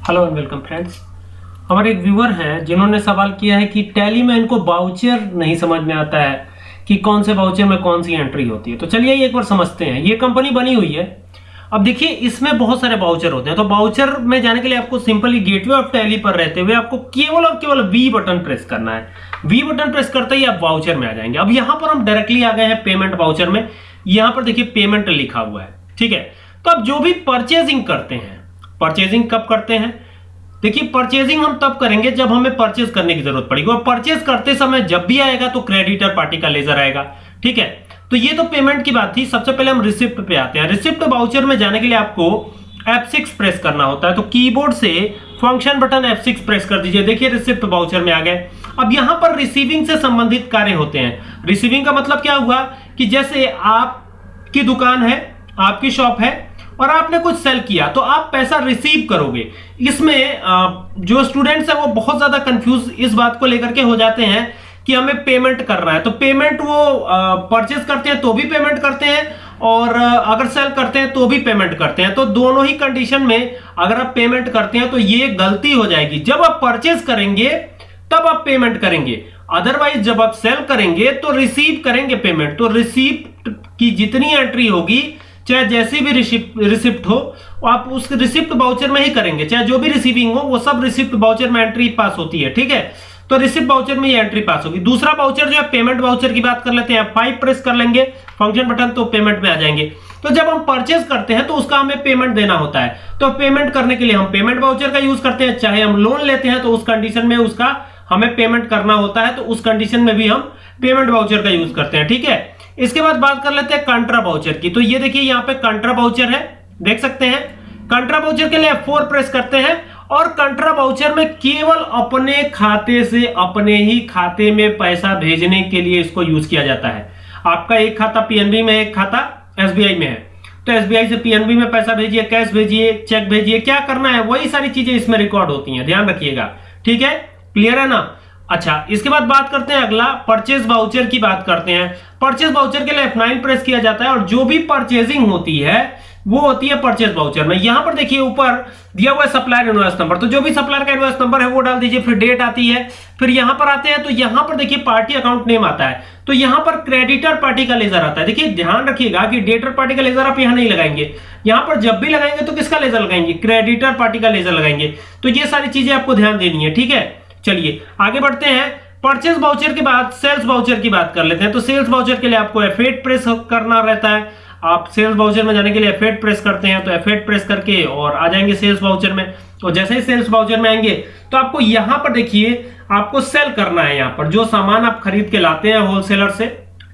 Hello and welcome friends हमारे एक viewer हैं, जिन्होंने सवाल किया है कि टैली में इनको बाउचर नहीं समझ में आता है कि कौन से बाउचर में कौन सी एंट्री होती है। तो चलिए एक बार समझते हैं। ये कंपनी बनी हुई है। अब देखिए, इसमें बहुत सारे बाउचर होते हैं। तो बाउचर में जाने के लिए आपको सिंपली गेटवे ऑफ़ टैली पर रहते हुए आपको केवल और केवल वी बटन प्रेस करना है। वी बटन प्रेस करते ही आप बाउचर में आ जाएँगे। अब यहाँ पर हम डायरेक्टली आ गए हैं पेमेंट बाउचर में। यहाँ पर देखिए पेमेंट लिखा हुआ है। ठीक है? तो आप जो भी परचेजिंग करते हैं परचेजिंग कब करते हैं? देखिए परचेजिंग हम तब करेंगे जब हमें परचेज करने की ज़रूरत पड़ेगी। और परचेज करते समय जब भी आएगा तो क्रेडिटर पार्टी का लेजर आएगा, ठीक है? तो ये तो पेमेंट की बात थी। सबसे पहले हम रिसिप्ट पे आते हैं। रिसिप्ट बाउचर में जाने के लिए आपको F6 प्रेस करना होता है। तो कीबोर्ड से फ़ंक्शन बटन F6 प्रेस कर दीजिए। देखिए रिसिप्ट बाउचर में आ गए। अब यहाँ पर रिसीविंग से संबंधित कार्य होते हैं। रिसीविंग का मतलब क्या हुआ कि जैसे आपकी दुकान है, आपकी शॉप है और आपने कुछ सेल किया तो आप पैसा रिसीव करोगे। इसमें जो स्टूडेंट्स हैं वो बहुत ज़्यादा कंफ्यूज इस बात को लेकर के हो जाते हैं कि हमें पेमेंट करना है। तो पेमेंट वो परचेज करते हैं तो भी पेमेंट करते हैं और अगर सेल करते हैं तो भी पेमेंट करते हैं। तो दोनों ही कंडीशन में अगर आप पेमेंट करते हैं तो ये गलती हो जाएगी। जब आप परचेज करेंगे, तब आप पेमेंट करेंगे। अदरवाइज़ जब आप सेल करेंगे तो रिसीव करेंगे पेमेंट तो रिसीव की जितनी एंट्री होगी चाहे जैसी भी रिसिप्ट हो, आप उस रिसिप्ट बाउचर में ही करेंगे। चाहे जो भी रिसीविंग हो, वो सब रिसिप्ट बाउचर में एंट्री पास होती है, ठीक है? तो रिसिप्ट बाउचर में ये एंट्री पास होगी। दूसरा बाउचर जो है पेमेंट बाउचर की बात कर लेते हैं। फाइव प्रेस कर लेंगे फ़ंक्शन बटन तो पेमेंट में आ जाएँगे। तो जब हम परचेज करते हैं तो उसका हमें पेमेंट देना होता है। तो पेमेंट करने के लिए हम पेमेंट बाउचर का यूज़ करते हैं। चाहे हम लोन लेते हैं तो उस कंडीशन में उसका हमें पेमेंट करना होता है तो उस कंडीशन में भी हम पेमेंट बाउचर का यूज़ करते हैं, ठीक है? इसके बाद बात कर लेते हैं कंट्रा बाउचर की। तो ये देखिए यहाँ पे कंट्रा बाउचर है, देख सकते हैं। कंट्रा बाउचर के लिए फोर प्रेस करते हैं और कंट्रा बाउचर में केवल अपने खाते से अपने ही खाते में पैसा भेजने के लिए इसको यूज़ किया जाता है। आपका एक खाता पीएनबी में, एक खाता एसबीआई में है। तो एसबीआई से पीएनबी में पैसा भेजिए कैश भेजिए चेक भेजिए, क्या करना है, वही सारी चीज़ें इसमें रिकॉर्ड होती हैं। ध्यान रखिएगा। ठीक है? क्लियर है ना? अच्छा इसके बाद बात करते हैं अगला परचेज बाउचर की बात करते हैं। परचेज बाउचर के लिए F9 प्रेस किया जाता है और जो भी परचेजिंग होती है, वो होती है परचेज बाउचर में। यहाँ पर देखिए, ऊपर दिया हुआ है सप्लायर इनवॉइस नंबर तो जो भी सप्लायर का इनवॉइस नंबर है, वो डाल दीजिए, फिर डेट आती है। फिर यहाँ पर आते हैं तो यहाँ पर देखिए पार्टी अकाउंट नेम आता है। तो यहाँ पर क्रेडिटर पार्टी का लेजर आता है। देखिए, ध्यान रखिएगा कि डेटर पार्टी का लेजर आप यहाँ नहीं लगाएँगे। यहाँ पर जब भी लगाएँगे तो किसका लेजर लगाएँगे? क्रेडिटर पार्टी का लेजर लगाएँगे। तो ये सारी चीज़ें आपको ध्यान देनी है, ठीक है? चलिए, आगे बढ़ते हैं। परचेज बाउचर के बाद सेल्स बाउचर की बात कर लेते हैं। तो सेल्स बाउचर के लिए आपको एफेट प्रेस करना रहता है। आप सेल्स बाउचर में जाने के लिए एफेट प्रेस करते हैं तो एफेट प्रेस करके और आ जाएँगे सेल्स बाउचर में। और जैसे ही सेल्स बाउचर में आएँगे तो आपको यहाँ पर देखिए, आपको सेल करना है यहाँ पर। जो सामान आप खरीद के लाते हैं होलसेलर से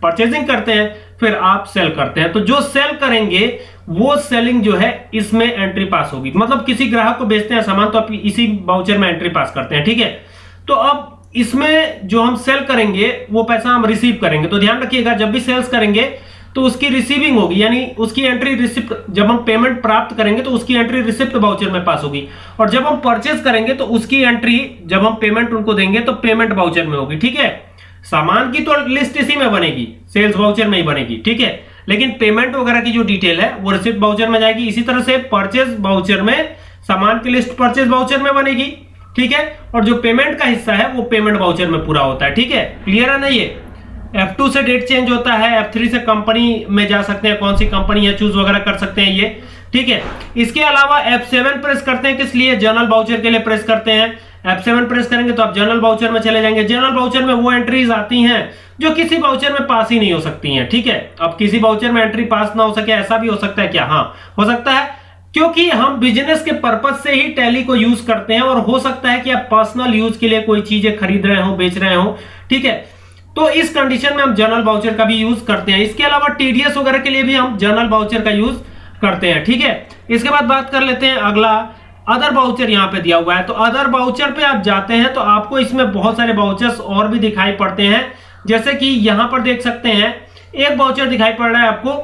परचेजिंग करते हैं, फिर आप सेल करते हैं। तो जो सेल करेंगे, वो सेलिंग जो है, इसमें एंट्री पास होगी। मतलब किसी ग्राहक को बेचते हैं सामान तो आप इसी बाउचर में एंट्री पास करते हैं, ठीक है? तो अब इसमें जो हम सेल करेंगे, वो पैसा हम रिसीव करेंगे। तो ध्यान रखिएगा, जब भी सेल्स करेंगे तो उसकी रिसीविंग होगी। यानी उसकी एंट्री रिसिप्ट जब हम पेमेंट प्राप्त करेंगे तो उसकी एंट्री रिसिप्ट बाउचर में पास होगी। और जब हम परचेज करेंगे तो उसकी एंट्री जब हम पेमेंट उनको देंगे तो पेमेंट बाउचर में होगी। ठीक है? सामान की तो लिस्ट इसी में बनेगी सेल्स बाउचर में ही बनेगी। ठीक है? लेकिन पेमेंट वगैरह की जो डिटेल है, वो रिसिप्ट बाउचर में जाएगी। इसी तरह से परचेज बाउचर में, सामान की लिस्ट परचेज बाउचर में बनेगी। ठीक है? और जो पेमेंट का हिस्सा है, वो पेमेंट वाउचर में पूरा होता है, ठीक है? क्लियर है ना ये? F2 से डेट चेंज होता है F3 से कंपनी में जा सकते हैं, कौन सी कंपनी है चूज़ वगैरह कर सकते हैं ये, ठीक है? इसके अलावा F7 प्रेस करते हैं किस लिए? जर्नल बाउचर के लिए प्रेस करते हैं। F7 प्रेस करेंगे तो आप जर्नल बाउचर में चले जाएँगे। जर्नल बाउचर में वो एंट्रीज आती हैं, जो किसी बाउचर में पास ही नहीं हो सकती हैं, ठीक है? अब किसी बाउचर में एंट्री पास ना हो सके, ऐसा भी हो सकता है क्या? हाँ हो सकता है। क्योंकि हम बिज़नेस के पर्पज से ही टैली को यूज़ करते हैं और हो सकता है कि आप पर्सनल यूज़ के लिए कोई चीज़ें खरीद रहे हो, बेच रहे हो, ठीक है? तो इस कंडीशन में हम जर्नल बाउचर का भी यूज़ करते हैं। इसके अलावा टीडीएस वगैरह के लिए भी हम जर्नल बाउचर का यूज़ करते हैं, ठीक है? इसके बाद बात कर लेते हैं अगला। अदर बाउचर यहाँ पे दिया हुआ है। तो अदर बाउचर पे आप जाते हैं तो आपको इसमें बहुत सारे बाउचर्स और भी दिखाई पड़ते हैं। जैसे कि यहाँ पर देख सकते हैं, एक बाउचर दिखाई पड़ रहा है आपको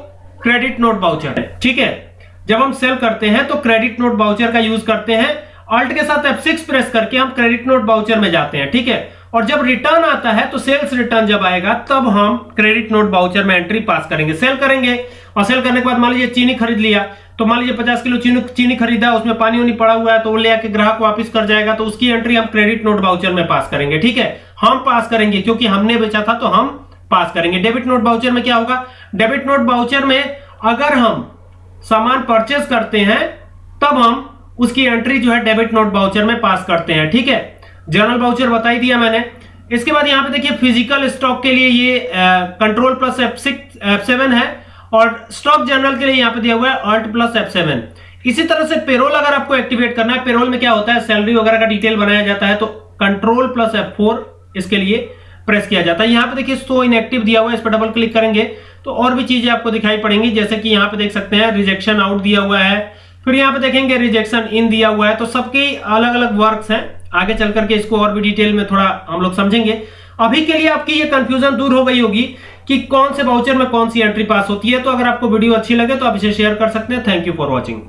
क्रेडिट नोट बाउचर ठीक है? जब हम सेल करते हैं तो क्रेडिट नोट बाउचर का यूज़ करते हैं। अल्ट के साथ F6 प्रेस करके हम क्रेडिट नोट बाउचर में जाते हैं, ठीक है? और जब रिटर्न आता है तो सेल्स रिटर्न जब आएगा, तब हम क्रेडिट नोट बाउचर में एंट्री पास करेंगे। सेल करेंगे और सेल करने के बाद मान लीजिए चीनी खरीद लिया तो मान लीजिए पचास किलो चीनी चीनी खरीदा, उसमें पानी उनी पड़ा हुआ है तो वो ले आके ग्राहक वापस कर जाएगा तो उसकी एंट्री हम क्रेडिट नोट बाउचर में पास करेंगे, ठीक है? हम पास करेंगे, क्योंकि हमने बेचा था तो हम पास करेंगे। डेबिट नोट बाउचर में क्या होगा? डेबिट नोट बाउचर में अगर हम सामान परचेस करते हैं, तब हम उसकी एंट्री जो है डेबिट नोट बाउचर में पास करते हैं, ठीक है? जर्नल बाउचर बताई दिया मैंने। इसके बाद यहाँ पे देखिए फ़िज़िकल स्टॉक के लिए ये control plus F six F seven है और स्टॉक जर्नल के लिए यहाँ पे दिया हुआ है अल्ट प्लस एफ़ सेवन इसी तरह से पेरोल अगर आपको एक्टिवेट करना है पेरोल में क्या होता है सैलरी वगैरह का डिटेल बनाया जाता है तो कंट्रोल प्लस एफ़ फोर इसके लिए प्रेस किया जाता है। यहाँ पे देखिए सो इनएक्टिव दिया हुआ है, इस पर डबल क्लिक करेंगे। तो और भी चीज़ें आपको दिखाई पड़ेंगी, जैसे कि यहाँ पे देख सकते हैं रिजेक्शन आउट दिया हुआ है। फिर यहाँ पे देखेंगे रिजेक्शन इन दिया हुआ है। तो सबके अलग अलग वर्क्स हैं। आगे चल करके इसको और भी डिटेल में थोड़ा हम लोग समझेंगे। अभी के लिए आपकी ये कंफ्यूजन दूर हो गई होगी कि कौन से बाउचर में कौन सी एंट्री पास होती है। तो अगर आपको वीडियो अच्छी लगे तो आप इसे शेयर कर सकते हैं। Thank you for watching